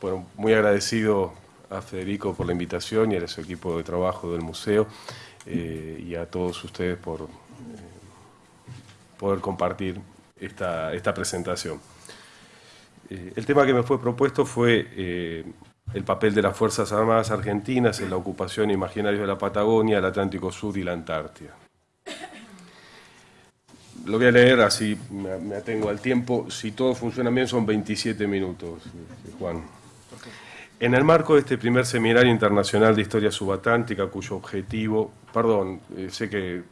bueno, muy agradecido a Federico por la invitación y a su equipo de trabajo del museo eh, y a todos ustedes por eh, poder compartir esta, esta presentación. Eh, el tema que me fue propuesto fue el papel de las Fuerzas Armadas Argentinas en la ocupación imaginaria de la Patagonia, el Atlántico Sur y la Antártida. Lo voy a leer así, me atengo al tiempo. Si todo funciona bien son 27 minutos, Juan. En el marco de este primer seminario internacional de historia subatlántica, cuyo objetivo, perdón, eh, sé que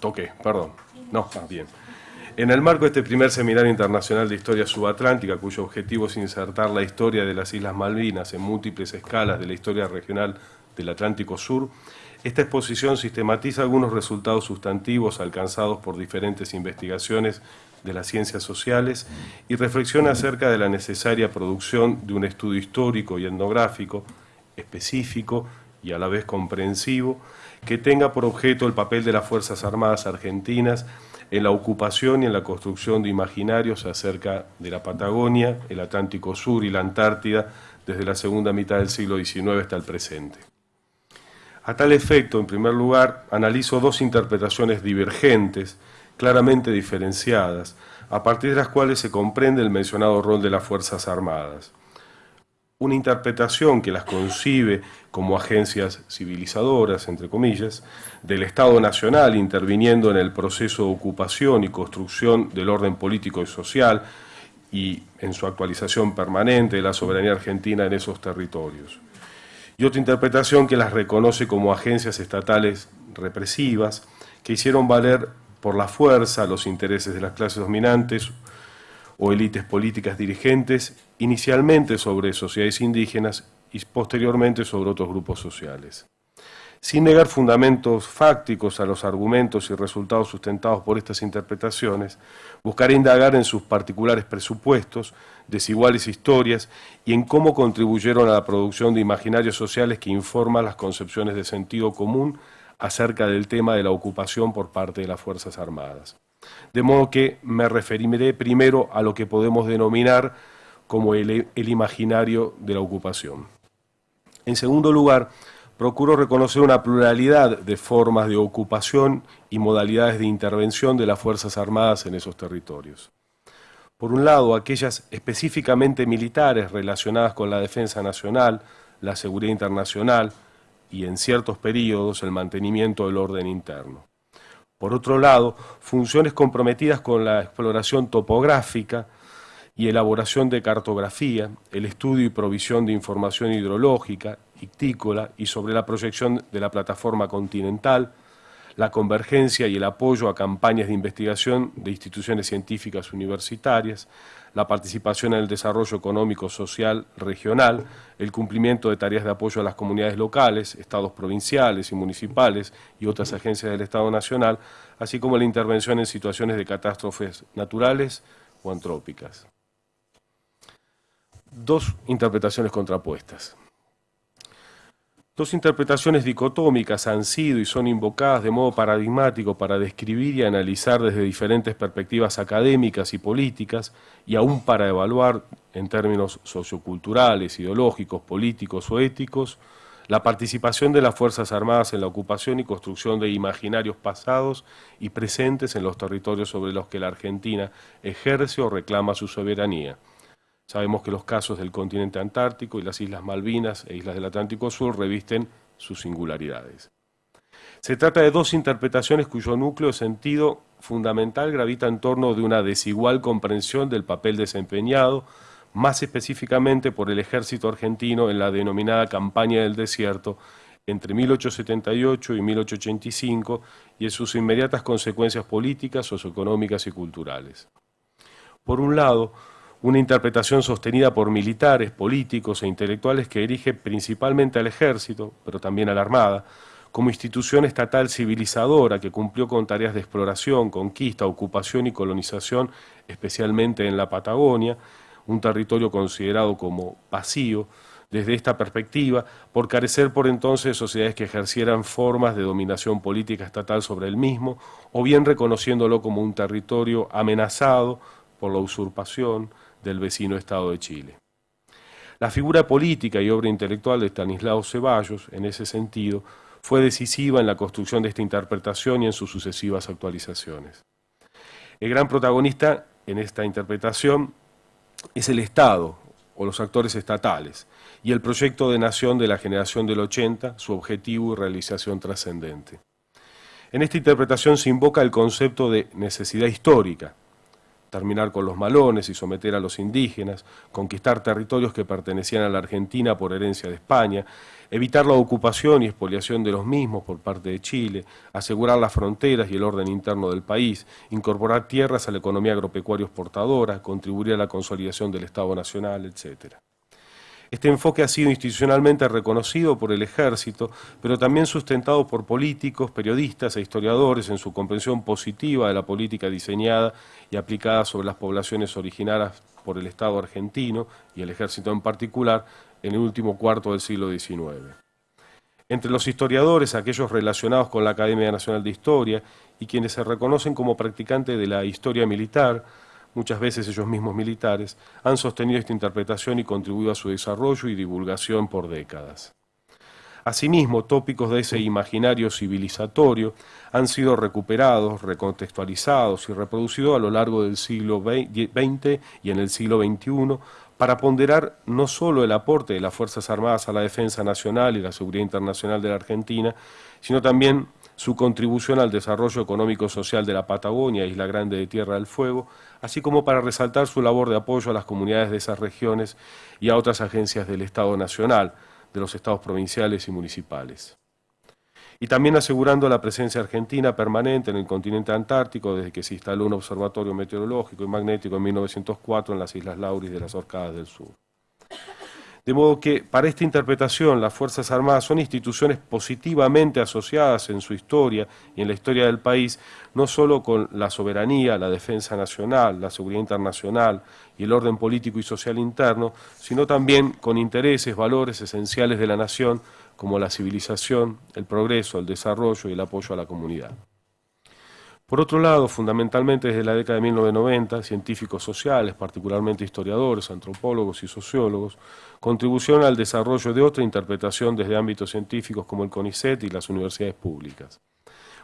toqué, perdón, no, ah, bien. En el marco de este primer seminario internacional de historia subatlántica, cuyo objetivo es insertar la historia de las Islas Malvinas en múltiples escalas de la historia regional del Atlántico Sur, esta exposición sistematiza algunos resultados sustantivos alcanzados por diferentes investigaciones de las ciencias sociales y reflexiona acerca de la necesaria producción de un estudio histórico y etnográfico específico y a la vez comprensivo que tenga por objeto el papel de las Fuerzas Armadas Argentinas en la ocupación y en la construcción de imaginarios acerca de la Patagonia, el Atlántico Sur y la Antártida desde la segunda mitad del siglo XIX hasta el presente. A tal efecto, en primer lugar, analizo dos interpretaciones divergentes claramente diferenciadas, a partir de las cuales se comprende el mencionado rol de las Fuerzas Armadas. Una interpretación que las concibe como agencias civilizadoras, entre comillas, del Estado Nacional interviniendo en el proceso de ocupación y construcción del orden político y social y en su actualización permanente de la soberanía argentina en esos territorios. Y otra interpretación que las reconoce como agencias estatales represivas que hicieron valer por la fuerza, los intereses de las clases dominantes o élites políticas dirigentes, inicialmente sobre sociedades indígenas y posteriormente sobre otros grupos sociales. Sin negar fundamentos fácticos a los argumentos y resultados sustentados por estas interpretaciones, buscaré indagar en sus particulares presupuestos, desiguales historias y en cómo contribuyeron a la producción de imaginarios sociales que informan las concepciones de sentido común acerca del tema de la ocupación por parte de las Fuerzas Armadas. De modo que me referiré primero a lo que podemos denominar como el, imaginario de la ocupación. En segundo lugar, procuro reconocer una pluralidad de formas de ocupación y modalidades de intervención de las Fuerzas Armadas en esos territorios. Por un lado, aquellas específicamente militares relacionadas con la defensa nacional, la seguridad internacional, y en ciertos periodos el mantenimiento del orden interno. Por otro lado, funciones comprometidas con la exploración topográfica y elaboración de cartografía, el estudio y provisión de información hidrológica, ictícola y sobre la proyección de la plataforma continental, la convergencia y el apoyo a campañas de investigación de instituciones científicas universitarias, la participación en el desarrollo económico social regional, el cumplimiento de tareas de apoyo a las comunidades locales, estados provinciales y municipales y otras agencias del Estado Nacional, así como la intervención en situaciones de catástrofes naturales o antrópicas. Dos interpretaciones contrapuestas. Dos interpretaciones dicotómicas han sido y son invocadas de modo paradigmático para describir y analizar desde diferentes perspectivas académicas y políticas, y aún para evaluar en términos socioculturales, ideológicos, políticos o éticos, la participación de las Fuerzas Armadas en la ocupación y construcción de imaginarios pasados y presentes en los territorios sobre los que la Argentina ejerce o reclama su soberanía. Sabemos que los casos del continente antártico y las Islas Malvinas e Islas del Atlántico Sur revisten sus singularidades. Se trata de dos interpretaciones cuyo núcleo sentido fundamental gravita en torno de una desigual comprensión del papel desempeñado, más específicamente por el ejército argentino en la denominada campaña del desierto entre 1878 y 1885 y en sus inmediatas consecuencias políticas, socioeconómicas y culturales. Por un lado, una interpretación sostenida por militares, políticos e intelectuales que dirige principalmente al ejército, pero también a la Armada, como institución estatal civilizadora que cumplió con tareas de exploración, conquista, ocupación y colonización, especialmente en la Patagonia, un territorio considerado como vacío, desde esta perspectiva, por carecer por entonces de sociedades que ejercieran formas de dominación política estatal sobre el mismo, o bien reconociéndolo como un territorio amenazado por la usurpación, del vecino Estado de Chile. La figura política y obra intelectual de Stanislao Ceballos, en ese sentido, fue decisiva en la construcción de esta interpretación y en sus sucesivas actualizaciones. El gran protagonista en esta interpretación es el Estado o los actores estatales y el proyecto de nación de la generación del 80, su objetivo y realización trascendente. En esta interpretación se invoca el concepto de necesidad histórica, terminar con los malones y someter a los indígenas, conquistar territorios que pertenecían a la Argentina por herencia de España, evitar la ocupación y expoliación de los mismos por parte de Chile, asegurar las fronteras y el orden interno del país, incorporar tierras a la economía agropecuaria exportadora, contribuir a la consolidación del Estado Nacional, etc. Este enfoque ha sido institucionalmente reconocido por el ejército, pero también sustentado por políticos, periodistas e historiadores en su comprensión positiva de la política diseñada y aplicada sobre las poblaciones originarias por el Estado argentino y el ejército en particular en el último cuarto del siglo XIX. Entre los historiadores, aquellos relacionados con la Academia Nacional de Historia y quienes se reconocen como practicantes de la historia militar, muchas veces ellos mismos militares, han sostenido esta interpretación y contribuido a su desarrollo y divulgación por décadas. Asimismo, tópicos de ese imaginario civilizatorio han sido recuperados, recontextualizados y reproducidos a lo largo del siglo XX y en el siglo XXI para ponderar no solo el aporte de las Fuerzas Armadas a la defensa nacional y la seguridad internacional de la Argentina, sino también su contribución al desarrollo económico-social de la Patagonia, Isla Grande de Tierra del Fuego, así como para resaltar su labor de apoyo a las comunidades de esas regiones y a otras agencias del Estado Nacional, de los estados provinciales y municipales. Y también asegurando la presencia argentina permanente en el continente antártico desde que se instaló un observatorio meteorológico y magnético en 1904 en las Islas Lauris de las Orcadas del Sur. De modo que para esta interpretación las Fuerzas Armadas son instituciones positivamente asociadas en su historia y en la historia del país, no solo con la soberanía, la defensa nacional, la seguridad internacional y el orden político y social interno, sino también con intereses, valores esenciales de la nación como la civilización, el progreso, el desarrollo y el apoyo a la comunidad. Por otro lado, fundamentalmente desde la década de 1990, científicos sociales, particularmente historiadores, antropólogos y sociólogos, contribuyeron al desarrollo de otra interpretación desde ámbitos científicos como el CONICET y las universidades públicas.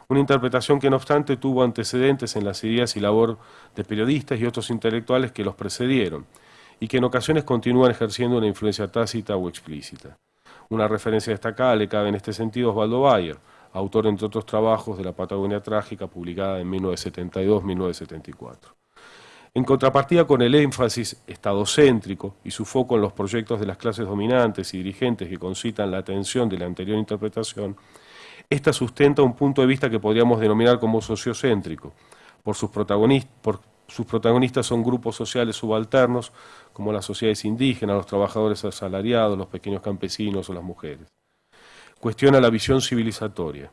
Una interpretación que no obstante tuvo antecedentes en las ideas y labor de periodistas y otros intelectuales que los precedieron, y que en ocasiones continúan ejerciendo una influencia tácita o explícita. Una referencia destacada le cabe en este sentido a Osvaldo Bayer, autor entre otros trabajos de la Patagonia Trágica publicada en 1972-1974. En contrapartida con el énfasis estadocéntrico y su foco en los proyectos de las clases dominantes y dirigentes que concitan la atención de la anterior interpretación, esta sustenta un punto de vista que podríamos denominar como sociocéntrico. Por sus, protagonistas, por sus protagonistas son grupos sociales subalternos como las sociedades indígenas, los trabajadores asalariados, los pequeños campesinos o las mujeres. Cuestiona la visión civilizatoria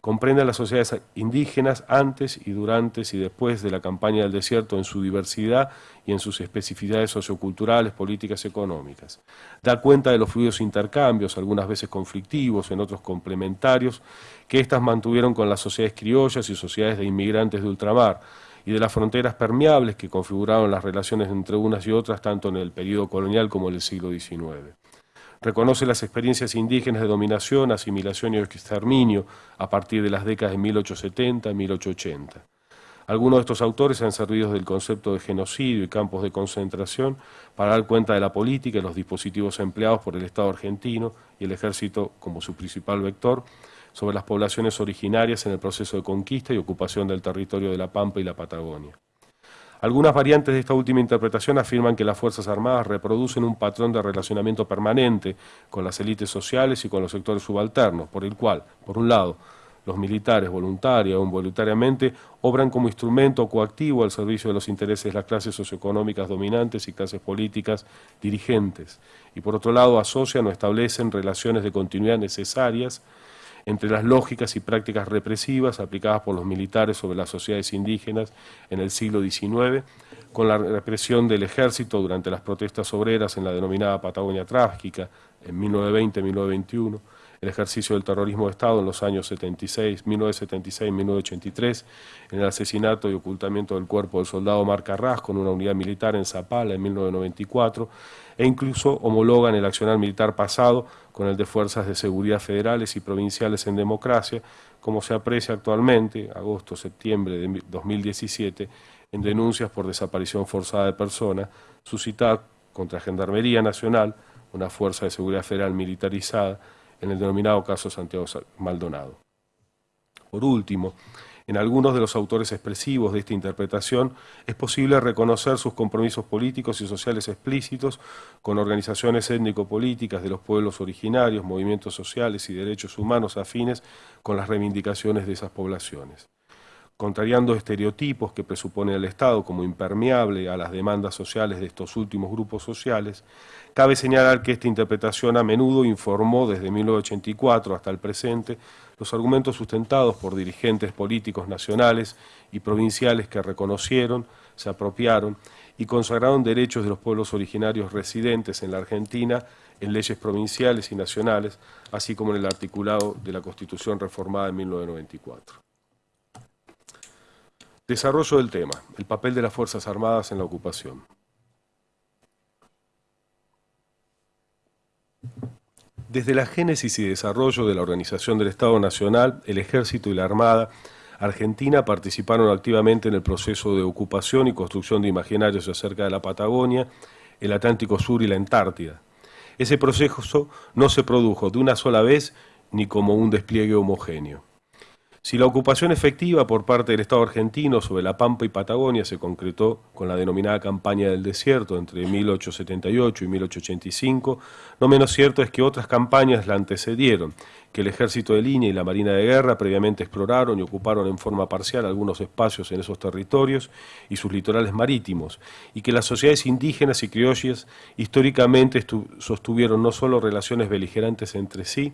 comprende a las sociedades indígenas antes y durante y después de la campaña del desierto en su diversidad y en sus especificidades socioculturales, políticas económicas. Da cuenta de los fluidos intercambios, algunas veces conflictivos, en otros complementarios, que éstas mantuvieron con las sociedades criollas y sociedades de inmigrantes de ultramar, y de las fronteras permeables que configuraron las relaciones entre unas y otras tanto en el periodo colonial como en el siglo XIX. Reconoce las experiencias indígenas de dominación, asimilación y exterminio a partir de las décadas de 1870 y 1880. Algunos de estos autores han servido del concepto de genocidio y campos de concentración para dar cuenta de la política y los dispositivos empleados por el Estado argentino y el ejército como su principal vector sobre las poblaciones originarias en el proceso de conquista y ocupación del territorio de la Pampa y la Patagonia. Algunas variantes de esta última interpretación afirman que las Fuerzas Armadas reproducen un patrón de relacionamiento permanente con las élites sociales y con los sectores subalternos, por el cual, por un lado, los militares, voluntaria o involuntariamente, obran como instrumento coactivo al servicio de los intereses de las clases socioeconómicas dominantes y clases políticas dirigentes, y por otro lado asocian o establecen relaciones de continuidad necesarias entre las lógicas y prácticas represivas aplicadas por los militares sobre las sociedades indígenas en el siglo XIX, con la represión del ejército durante las protestas obreras en la denominada Patagonia Trágica en 1920-1921, el ejercicio del terrorismo de Estado en los años 76, 1976 1983, en el asesinato y ocultamiento del cuerpo del soldado Mar Carras con una unidad militar en Zapala en 1994, e incluso homologan el accionar militar pasado con el de fuerzas de seguridad federales y provinciales en democracia, como se aprecia actualmente, agosto-septiembre de 2017, en denuncias por desaparición forzada de personas suscitadas contra Gendarmería Nacional, una fuerza de seguridad federal militarizada, en el denominado caso Santiago Maldonado. Por último, en algunos de los autores expresivos de esta interpretación es posible reconocer sus compromisos políticos y sociales explícitos con organizaciones étnico-políticas de los pueblos originarios, movimientos sociales y derechos humanos afines con las reivindicaciones de esas poblaciones contrariando estereotipos que presupone el Estado como impermeable a las demandas sociales de estos últimos grupos sociales, cabe señalar que esta interpretación a menudo informó desde 1984 hasta el presente los argumentos sustentados por dirigentes políticos nacionales y provinciales que reconocieron, se apropiaron y consagraron derechos de los pueblos originarios residentes en la Argentina en leyes provinciales y nacionales, así como en el articulado de la Constitución reformada en 1994. Desarrollo del tema, el papel de las Fuerzas Armadas en la ocupación. Desde la génesis y desarrollo de la organización del Estado Nacional, el Ejército y la Armada Argentina participaron activamente en el proceso de ocupación y construcción de imaginarios acerca de la Patagonia, el Atlántico Sur y la Antártida. Ese proceso no se produjo de una sola vez ni como un despliegue homogéneo. Si la ocupación efectiva por parte del Estado argentino sobre la Pampa y Patagonia se concretó con la denominada campaña del desierto entre 1878 y 1885, no menos cierto es que otras campañas la antecedieron, que el ejército de línea y la marina de guerra previamente exploraron y ocuparon en forma parcial algunos espacios en esos territorios y sus litorales marítimos, y que las sociedades indígenas y criollas históricamente sostuvieron no solo relaciones beligerantes entre sí,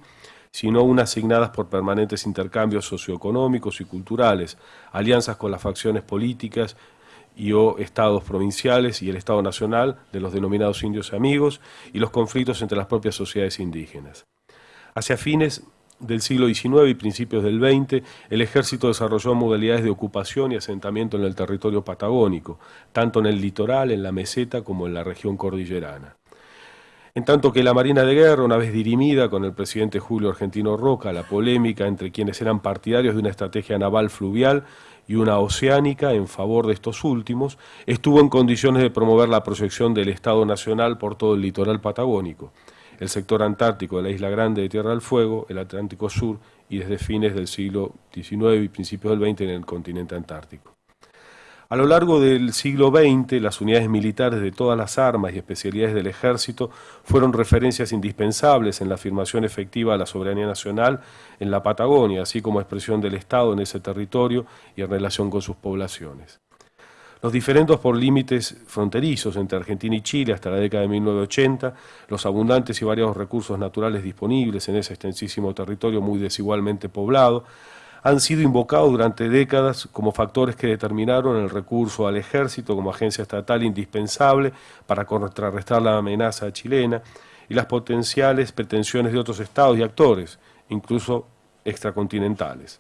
sino unas asignadas por permanentes intercambios socioeconómicos y culturales, alianzas con las facciones políticas y o estados provinciales y el Estado Nacional de los denominados indios amigos y los conflictos entre las propias sociedades indígenas. Hacia fines del siglo XIX y principios del XX, el ejército desarrolló modalidades de ocupación y asentamiento en el territorio patagónico, tanto en el litoral, en la meseta, como en la región cordillerana. En tanto que la Marina de Guerra, una vez dirimida con el presidente Julio Argentino Roca, la polémica entre quienes eran partidarios de una estrategia naval fluvial y una oceánica en favor de estos últimos, estuvo en condiciones de promover la proyección del Estado Nacional por todo el litoral patagónico, el sector antártico de la Isla Grande de Tierra del Fuego, el Atlántico Sur y desde fines del siglo XIX y principios del XX en el continente antártico. A lo largo del siglo XX, las unidades militares de todas las armas y especialidades del ejército fueron referencias indispensables en la afirmación efectiva de la soberanía nacional en la Patagonia, así como expresión del Estado en ese territorio y en relación con sus poblaciones. Los diferentes por límites fronterizos entre Argentina y Chile hasta la década de 1980, los abundantes y variados recursos naturales disponibles en ese extensísimo territorio muy desigualmente poblado, han sido invocados durante décadas como factores que determinaron el recurso al ejército como agencia estatal indispensable para contrarrestar la amenaza chilena y las potenciales pretensiones de otros estados y actores, incluso extracontinentales.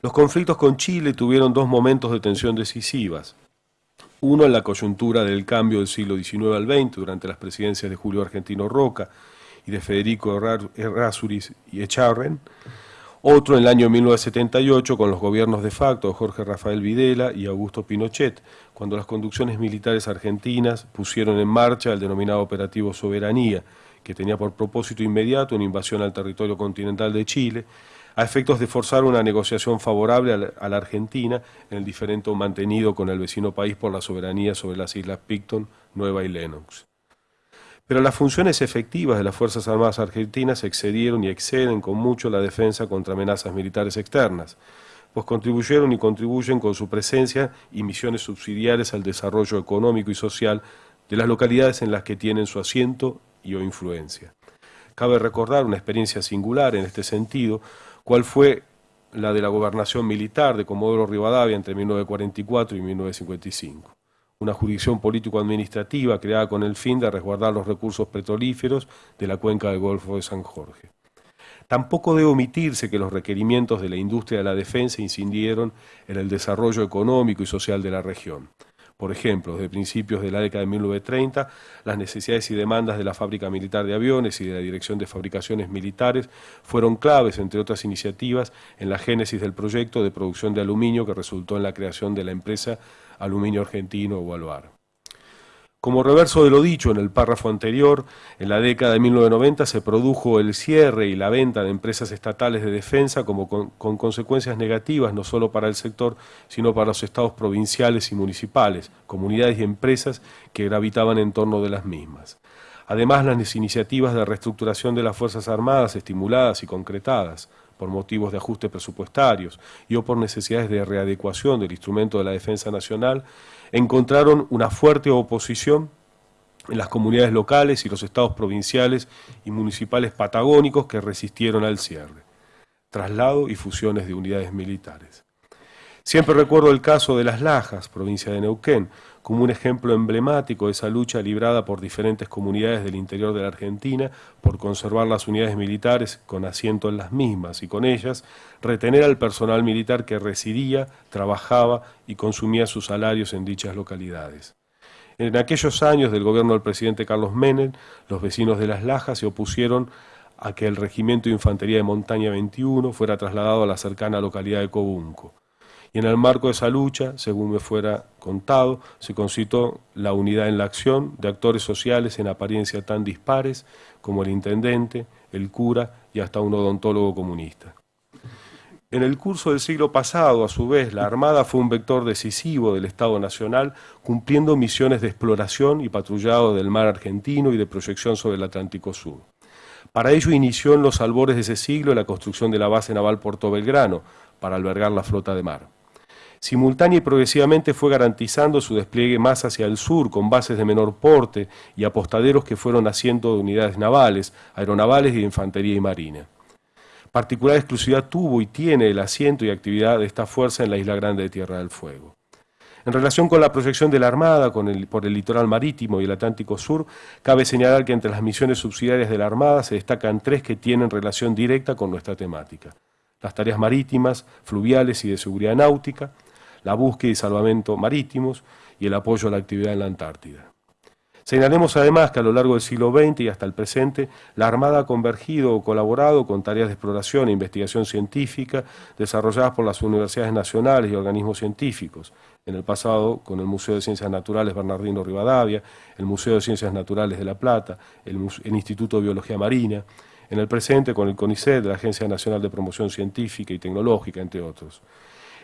Los conflictos con Chile tuvieron dos momentos de tensión decisivas. Uno en la coyuntura del cambio del siglo XIX al XX, durante las presidencias de Julio Argentino Roca y de Federico Errázuriz y Echarren, otro en el año 1978 con los gobiernos de facto de Jorge Rafael Videla y Augusto Pinochet, cuando las conducciones militares argentinas pusieron en marcha el denominado Operativo Soberanía, que tenía por propósito inmediato una invasión al territorio continental de Chile, a efectos de forzar una negociación favorable a la Argentina en el diferendo mantenido con el vecino país por la soberanía sobre las islas Picton, Nueva y Lennox. Pero las funciones efectivas de las Fuerzas Armadas Argentinas excedieron y exceden con mucho la defensa contra amenazas militares externas, pues contribuyeron y contribuyen con su presencia y misiones subsidiarias al desarrollo económico y social de las localidades en las que tienen su asiento y o influencia. Cabe recordar una experiencia singular en este sentido, cual fue la de la gobernación militar de Comodoro Rivadavia entre 1944 y 1955 una jurisdicción político-administrativa creada con el fin de resguardar los recursos petrolíferos de la cuenca del Golfo de San Jorge. Tampoco debe omitirse que los requerimientos de la industria de la defensa incidieron en el desarrollo económico y social de la región. Por ejemplo, desde principios de la década de 1930, las necesidades y demandas de la fábrica militar de aviones y de la Dirección de Fabricaciones Militares fueron claves, entre otras iniciativas, en la génesis del proyecto de producción de aluminio que resultó en la creación de la empresa Aluminio Argentino o Aluar. Como reverso de lo dicho en el párrafo anterior, en la década de 1990 se produjo el cierre y la venta de empresas estatales de defensa como con, con, consecuencias negativas no solo para el sector, sino para los estados provinciales y municipales, comunidades y empresas que gravitaban en torno de las mismas. Además, las iniciativas de reestructuración de las Fuerzas Armadas estimuladas y concretadas por motivos de ajustes presupuestarios y o por necesidades de readecuación del instrumento de la defensa nacional, encontraron una fuerte oposición en las comunidades locales y los estados provinciales y municipales patagónicos que resistieron al cierre, traslado y fusiones de unidades militares. Siempre recuerdo el caso de Las Lajas, provincia de Neuquén, como un ejemplo emblemático de esa lucha librada por diferentes comunidades del interior de la Argentina por conservar las unidades militares con asiento en las mismas y con ellas retener al personal militar que residía, trabajaba y consumía sus salarios en dichas localidades. En aquellos años del gobierno del presidente Carlos Menem, los vecinos de Las Lajas se opusieron a que el Regimiento de Infantería de Montaña 21 fuera trasladado a la cercana localidad de Cobunco. Y en el marco de esa lucha, según me fuera contado, se concitó la unidad en la acción de actores sociales en apariencia tan dispares como el intendente, el cura y hasta un odontólogo comunista. En el curso del siglo pasado, a su vez, la Armada fue un vector decisivo del Estado Nacional, cumpliendo misiones de exploración y patrullado del mar argentino y de proyección sobre el Atlántico Sur. Para ello inició en los albores de ese siglo la construcción de la base naval Puerto Belgrano, para albergar la flota de mar simultánea y progresivamente fue garantizando su despliegue más hacia el sur, con bases de menor porte y apostaderos que fueron haciendo de unidades navales, aeronavales y de infantería y marina. Particular exclusividad tuvo y tiene el asiento y actividad de esta fuerza en la Isla Grande de Tierra del Fuego. En relación con la proyección de la Armada por el litoral marítimo y el Atlántico Sur, cabe señalar que entre las misiones subsidiarias de la Armada se destacan tres que tienen relación directa con nuestra temática. Las tareas marítimas, fluviales y de seguridad náutica, la búsqueda y salvamento marítimos y el apoyo a la actividad en la Antártida. Señalemos además que a lo largo del siglo XX y hasta el presente, la Armada ha convergido o colaborado con tareas de exploración e investigación científica desarrolladas por las universidades nacionales y organismos científicos, en el pasado con el Museo de Ciencias Naturales Bernardino Rivadavia, el Museo de Ciencias Naturales de La Plata, el, el Instituto de Biología Marina, en el presente con el CONICET, la Agencia Nacional de Promoción Científica y Tecnológica, entre otros.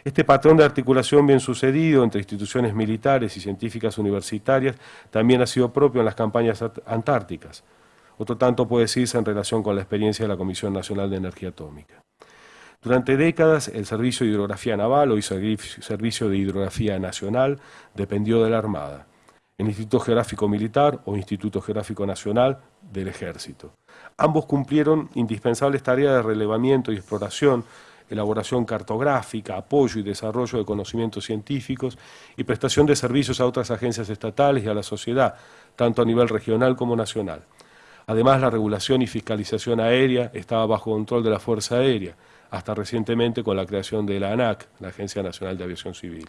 Este patrón de articulación bien sucedido entre instituciones militares y científicas universitarias también ha sido propio en las campañas antárticas. Otro tanto puede decirse en relación con la experiencia de la Comisión Nacional de Energía Atómica. Durante décadas, el Servicio de Hidrografía Naval, o Servicio de Hidrografía Nacional, dependió de la Armada, el Instituto Geográfico Militar o Instituto Geográfico Nacional del Ejército. Ambos cumplieron indispensables tareas de relevamiento y exploración elaboración cartográfica, apoyo y desarrollo de conocimientos científicos y prestación de servicios a otras agencias estatales y a la sociedad, tanto a nivel regional como nacional. Además, la regulación y fiscalización aérea estaba bajo control de la Fuerza Aérea, hasta recientemente con la creación de la ANAC, la Agencia Nacional de Aviación Civil.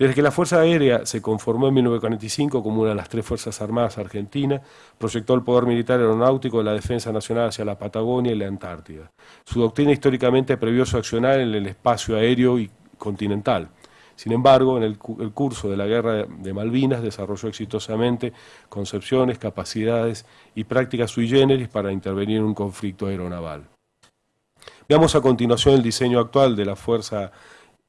Desde que la Fuerza Aérea se conformó en 1945 como una de las tres Fuerzas Armadas argentinas, proyectó el poder militar aeronáutico de la defensa nacional hacia la Patagonia y la Antártida. Su doctrina históricamente previó su accionar en el espacio aéreo y continental. Sin embargo, en el, curso de la Guerra de Malvinas desarrolló exitosamente concepciones, capacidades y prácticas sui generis para intervenir en un conflicto aeronaval. Veamos a continuación el diseño actual de la Fuerza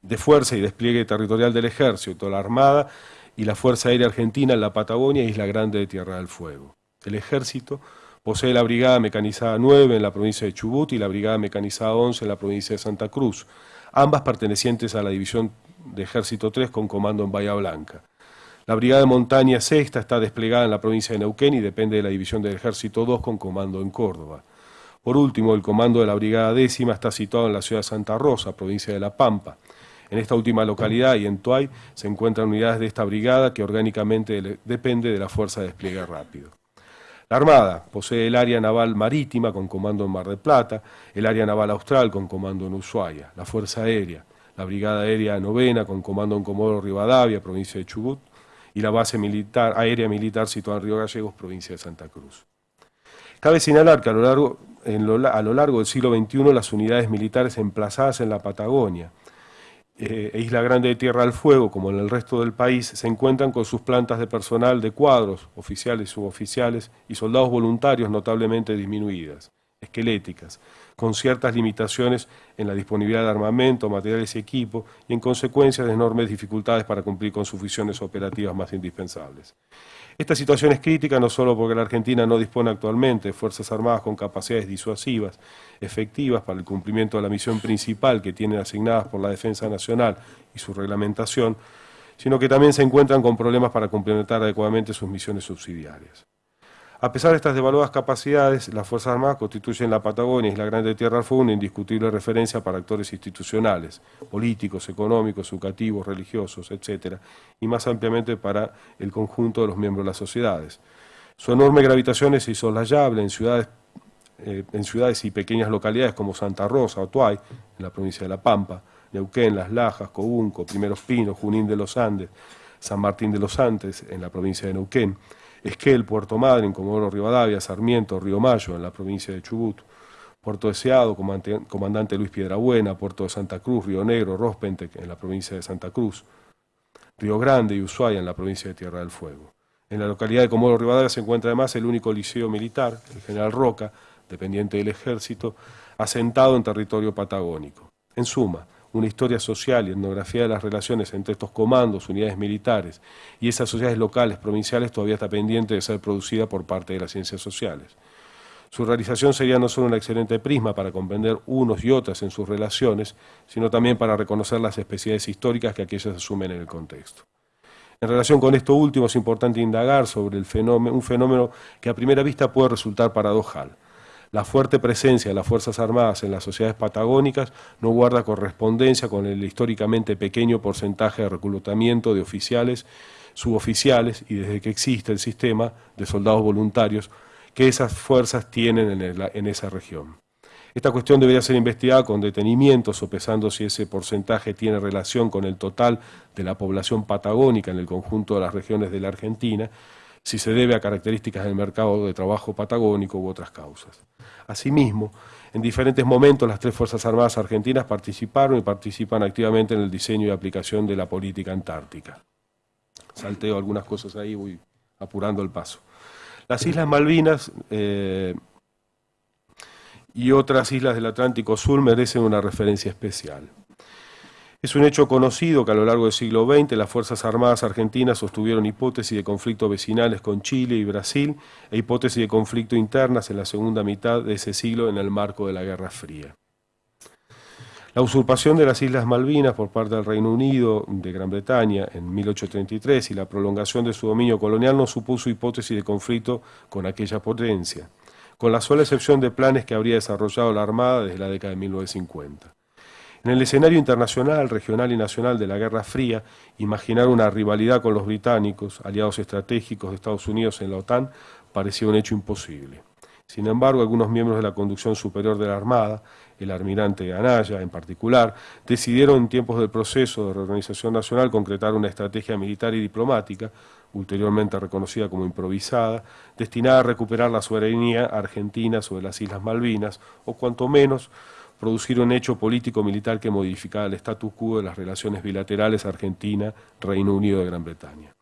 de fuerza y despliegue territorial del Ejército, la Armada y la Fuerza Aérea Argentina en la Patagonia y Isla Grande de Tierra del Fuego. El Ejército posee la Brigada Mecanizada 9 en la provincia de Chubut y la Brigada Mecanizada 11 en la provincia de Santa Cruz, ambas pertenecientes a la División de Ejército 3 con comando en Bahía Blanca. La Brigada de Montaña Sexta está desplegada en la provincia de Neuquén y depende de la División del Ejército 2 con comando en Córdoba. Por último, el comando de la Brigada Décima está situado en la ciudad de Santa Rosa, provincia de La Pampa. En esta última localidad y en Tuay se encuentran unidades de esta brigada que orgánicamente depende de la Fuerza de Despliegue Rápido. La Armada posee el área naval marítima con comando en Mar del Plata, el área naval austral con comando en Ushuaia, la Fuerza Aérea, la Brigada Aérea Novena con comando en Comodoro Rivadavia, provincia de Chubut, y la base militar, aérea militar situada en Río Gallegos, provincia de Santa Cruz. Cabe señalar que a lo largo, a lo largo del siglo XXI las unidades militares emplazadas en la Patagonia eh, Isla Grande de Tierra del Fuego, como en el resto del país, se encuentran con sus plantas de personal de cuadros, oficiales, suboficiales y soldados voluntarios notablemente disminuidas, esqueléticas, con ciertas limitaciones en la disponibilidad de armamento, materiales y equipo, y en consecuencia de enormes dificultades para cumplir con sus funciones operativas más indispensables. Esta situación es crítica no solo porque la Argentina no dispone actualmente de Fuerzas Armadas con capacidades disuasivas efectivas para el cumplimiento de la misión principal que tienen asignadas por la Defensa Nacional y su reglamentación, sino que también se encuentran con problemas para complementar adecuadamente sus misiones subsidiarias. A pesar de estas devaluadas capacidades, las Fuerzas Armadas constituyen la Patagonia y la Grande Tierra una indiscutible referencia para actores institucionales, políticos, económicos, educativos, religiosos, etc., y más ampliamente para el conjunto de los miembros de las sociedades. Su enorme gravitación es insoslayable en ciudades, eh, en ciudades y pequeñas localidades como Santa Rosa, Otuay, en la provincia de La Pampa, Neuquén, Las Lajas, Cobunco, Primeros Pinos, Junín de los Andes, San Martín de los Andes, en la provincia de Neuquén, Esquel, Puerto Madryn, Comodoro Rivadavia, Sarmiento, Río Mayo, en la provincia de Chubut, Puerto Deseado, Comandante Luis Piedrabuena, Puerto de Santa Cruz, Río Negro, Rospentec, en la provincia de Santa Cruz, Río Grande y Ushuaia, en la provincia de Tierra del Fuego. En la localidad de Comodoro Rivadavia se encuentra además el único liceo militar, el General Roca, dependiente del ejército, asentado en territorio patagónico. En suma, una historia social y etnografía de las relaciones entre estos comandos, unidades militares y esas sociedades locales, provinciales, todavía está pendiente de ser producida por parte de las ciencias sociales. Su realización sería no solo un excelente prisma para comprender unos y otras en sus relaciones, sino también para reconocer las especialidades históricas que aquellas asumen en el contexto. En relación con esto último es importante indagar sobre un fenómeno que a primera vista puede resultar paradojal la fuerte presencia de las Fuerzas Armadas en las sociedades patagónicas no guarda correspondencia con el históricamente pequeño porcentaje de reclutamiento de oficiales, suboficiales y desde que existe el sistema de soldados voluntarios que esas fuerzas tienen en, esa región. Esta cuestión debería ser investigada con detenimiento, sopesando si ese porcentaje tiene relación con el total de la población patagónica en el conjunto de las regiones de la Argentina, si se debe a características del mercado de trabajo patagónico u otras causas. Asimismo, en diferentes momentos las tres Fuerzas Armadas argentinas participaron y participan activamente en el diseño y aplicación de la política antártica. Salteo algunas cosas ahí, voy apurando el paso. Las Islas Malvinas eh, y otras islas del Atlántico Sur merecen una referencia especial. Es un hecho conocido que a lo largo del siglo XX las Fuerzas Armadas argentinas sostuvieron hipótesis de conflictos vecinales con Chile y Brasil e hipótesis de conflicto internas en la segunda mitad de ese siglo en el marco de la Guerra Fría. La usurpación de las Islas Malvinas por parte del Reino Unido de Gran Bretaña en 1833 y la prolongación de su dominio colonial no supuso hipótesis de conflicto con aquella potencia, con la sola excepción de planes que habría desarrollado la Armada desde la década de 1950. En el escenario internacional, regional y nacional de la Guerra Fría, imaginar una rivalidad con los británicos, aliados estratégicos de Estados Unidos en la OTAN, parecía un hecho imposible. Sin embargo, algunos miembros de la conducción superior de la Armada, el almirante Anaya en particular, decidieron en tiempos del proceso de reorganización nacional concretar una estrategia militar y diplomática, ulteriormente reconocida como improvisada, destinada a recuperar la soberanía argentina sobre las Islas Malvinas, o cuanto menos producir un hecho político-militar que modificara el status quo de las relaciones bilaterales Argentina-Reino Unido de Gran Bretaña.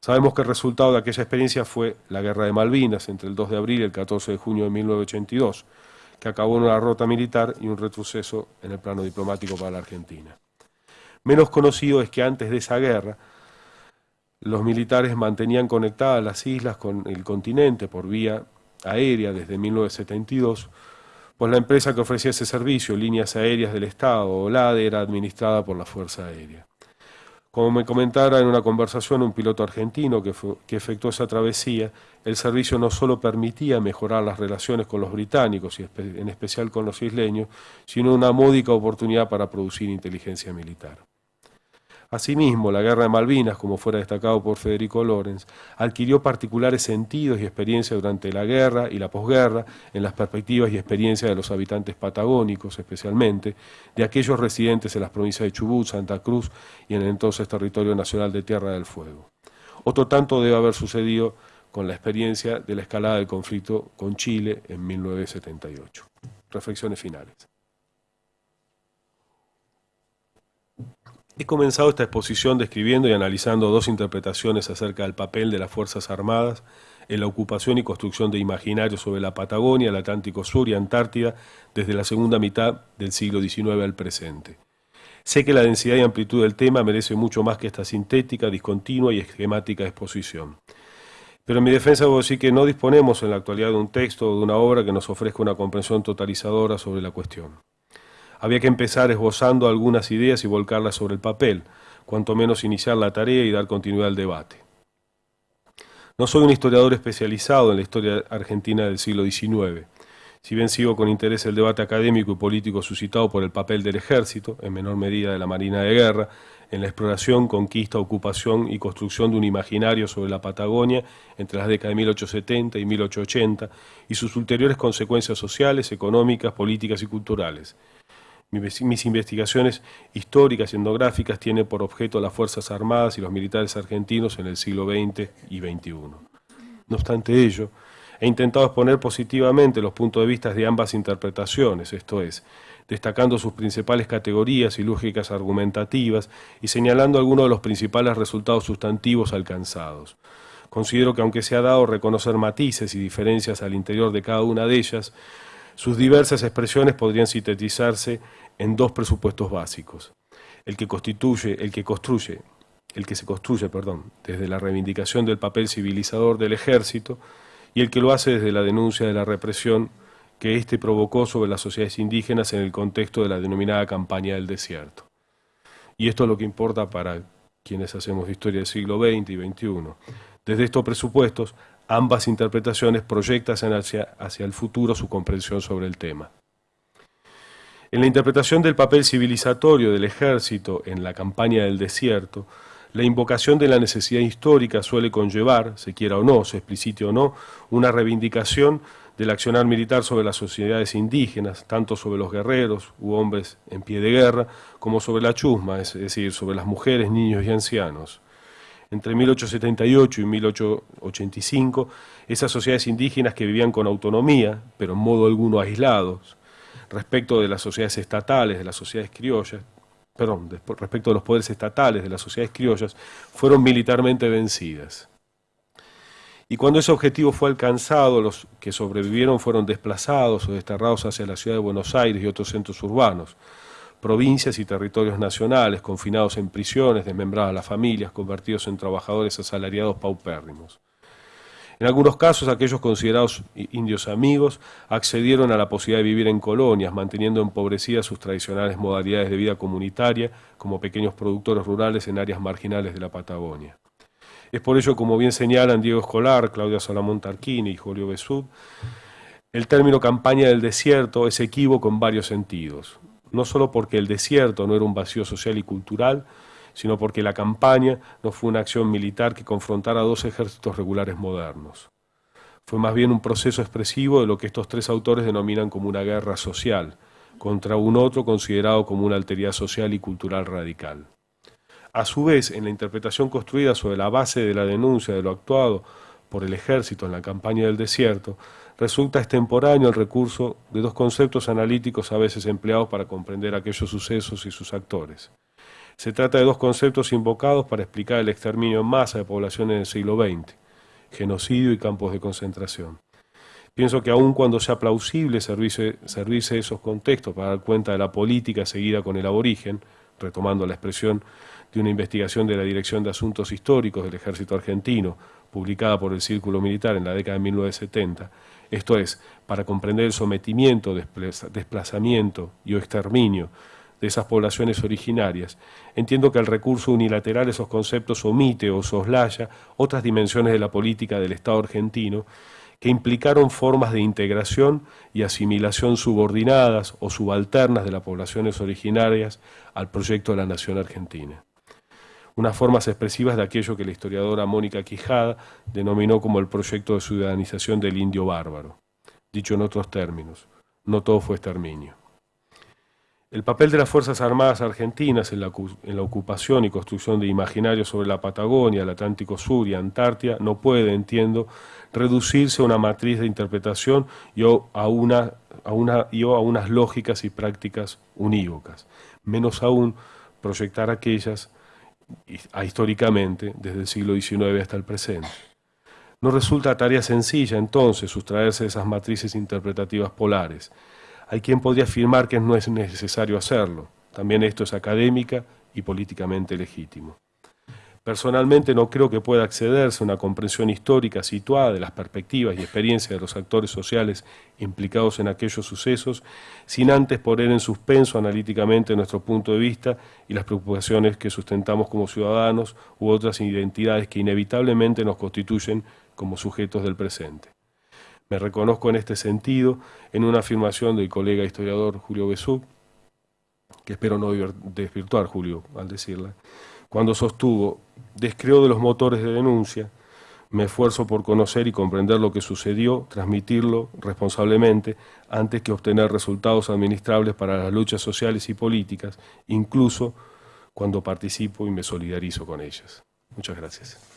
Sabemos que el resultado de aquella experiencia fue la Guerra de Malvinas entre el 2 de abril y el 14 de junio de 1982, que acabó en una derrota militar y un retroceso en el plano diplomático para la Argentina. Menos conocido es que antes de esa guerra, los militares mantenían conectadas las islas con el continente por vía aérea desde 1972, pues la empresa que ofrecía ese servicio, Líneas Aéreas del Estado, o LADE, era administrada por la Fuerza Aérea. Como me comentara en una conversación un piloto argentino que, efectuó esa travesía, el servicio no solo permitía mejorar las relaciones con los británicos y en especial con los isleños, sino una módica oportunidad para producir inteligencia militar. Asimismo, la Guerra de Malvinas, como fuera destacado por Federico Lorenz, adquirió particulares sentidos y experiencias durante la guerra y la posguerra en las perspectivas y experiencias de los habitantes patagónicos, especialmente, de aquellos residentes en las provincias de Chubut, Santa Cruz y en el entonces territorio nacional de Tierra del Fuego. Otro tanto debe haber sucedido con la experiencia de la escalada del conflicto con Chile en 1978. Reflexiones finales. He comenzado esta exposición describiendo y analizando dos interpretaciones acerca del papel de las Fuerzas Armadas en la ocupación y construcción de imaginarios sobre la Patagonia, el Atlántico Sur y Antártida desde la segunda mitad del siglo XIX al presente. Sé que la densidad y amplitud del tema merece mucho más que esta sintética, discontinua y esquemática exposición. Pero en mi defensa debo decir que no disponemos en la actualidad de un texto o de una obra que nos ofrezca una comprensión totalizadora sobre la cuestión. Había que empezar esbozando algunas ideas y volcarlas sobre el papel, cuanto menos iniciar la tarea y dar continuidad al debate. No soy un historiador especializado en la historia argentina del siglo XIX. Si bien sigo con interés el debate académico y político suscitado por el papel del ejército, en menor medida de la Marina de Guerra, en la exploración, conquista, ocupación y construcción de un imaginario sobre la Patagonia entre las décadas de 1870 y 1880 y sus ulteriores consecuencias sociales, económicas, políticas y culturales. Mis investigaciones históricas y etnográficas tienen por objeto las Fuerzas Armadas y los militares argentinos en el siglo XX y XXI. No obstante ello, he intentado exponer positivamente los puntos de vista de ambas interpretaciones, esto es, destacando sus principales categorías y lógicas argumentativas y señalando algunos de los principales resultados sustantivos alcanzados. Considero que aunque se ha dado reconocer matices y diferencias al interior de cada una de ellas, sus diversas expresiones podrían sintetizarse en dos presupuestos básicos. El que constituye, el que construye, el que se construye, perdón, desde la reivindicación del papel civilizador del ejército y el que lo hace desde la denuncia de la represión que éste provocó sobre las sociedades indígenas en el contexto de la denominada campaña del desierto. Y esto es lo que importa para quienes hacemos historia del siglo XX y XXI. Desde estos presupuestos, ambas interpretaciones proyectan hacia, hacia el futuro su comprensión sobre el tema. En la interpretación del papel civilizatorio del ejército en la campaña del desierto, la invocación de la necesidad histórica suele conllevar, se quiera o no, se explicite o no, una reivindicación del accionar militar sobre las sociedades indígenas, tanto sobre los guerreros u hombres en pie de guerra, como sobre la chusma, es decir, sobre las mujeres, niños y ancianos. Entre 1878 y 1885, esas sociedades indígenas que vivían con autonomía, pero en modo alguno aislados, respecto de las sociedades estatales, de las sociedades criollas, perdón, respecto de los poderes estatales de las sociedades criollas, fueron militarmente vencidas. Y cuando ese objetivo fue alcanzado, los que sobrevivieron fueron desplazados o desterrados hacia la ciudad de Buenos Aires y otros centros urbanos, provincias y territorios nacionales, confinados en prisiones, desmembradas las familias, convertidos en trabajadores asalariados paupérrimos. En algunos casos, aquellos considerados indios amigos accedieron a la posibilidad de vivir en colonias, manteniendo empobrecidas sus tradicionales modalidades de vida comunitaria como pequeños productores rurales en áreas marginales de la Patagonia. Es por ello, como bien señalan Diego Escolar, Claudia Salamón Tarquini y Julio Besud, el término campaña del desierto es equívoco en varios sentidos. No solo porque el desierto no era un vacío social y cultural, sino porque la campaña no fue una acción militar que confrontara a dos ejércitos regulares modernos. Fue más bien un proceso expresivo de lo que estos tres autores denominan como una guerra social, contra un otro considerado como una alteridad social y cultural radical. A su vez, en la interpretación construida sobre la base de la denuncia de lo actuado por el ejército en la campaña del desierto, resulta extemporáneo el recurso de dos conceptos analíticos a veces empleados para comprender aquellos sucesos y sus actores. Se trata de dos conceptos invocados para explicar el exterminio en masa de poblaciones del siglo XX, genocidio y campos de concentración. Pienso que aun cuando sea plausible servirse, esos contextos para dar cuenta de la política seguida con el aborigen, retomando la expresión de una investigación de la Dirección de Asuntos Históricos del Ejército Argentino, publicada por el Círculo Militar en la década de 1970, esto es, para comprender el sometimiento, desplazamiento y o exterminio de esas poblaciones originarias, entiendo que el recurso unilateral esos conceptos omite o soslaya otras dimensiones de la política del Estado argentino que implicaron formas de integración y asimilación subordinadas o subalternas de las poblaciones originarias al proyecto de la nación argentina. unas formas expresivas de aquello que la historiadora Mónica Quijada denominó como el proyecto de ciudadanización del indio bárbaro. Dicho en otros términos, no todo fue exterminio. El papel de las Fuerzas Armadas Argentinas en la, ocupación y construcción de imaginarios sobre la Patagonia, el Atlántico Sur y Antártida no puede, entiendo, reducirse a una matriz de interpretación y a, a, unas lógicas y prácticas unívocas. Menos aún proyectar aquellas históricamente desde el siglo XIX hasta el presente. No resulta tarea sencilla entonces sustraerse de esas matrices interpretativas polares, hay quien podría afirmar que no es necesario hacerlo. También esto es académica y políticamente legítimo. Personalmente no creo que pueda accederse a una comprensión histórica situada de las perspectivas y experiencias de los actores sociales implicados en aquellos sucesos, sin antes poner en suspenso analíticamente nuestro punto de vista y las preocupaciones que sustentamos como ciudadanos u otras identidades que inevitablemente nos constituyen como sujetos del presente. Me reconozco en este sentido en una afirmación del colega historiador Julio Besú, que espero no desvirtuar Julio al decirla, cuando sostuvo, descreo de los motores de denuncia, me esfuerzo por conocer y comprender lo que sucedió, transmitirlo responsablemente, antes que obtener resultados administrables para las luchas sociales y políticas, incluso cuando participo y me solidarizo con ellas. Muchas gracias.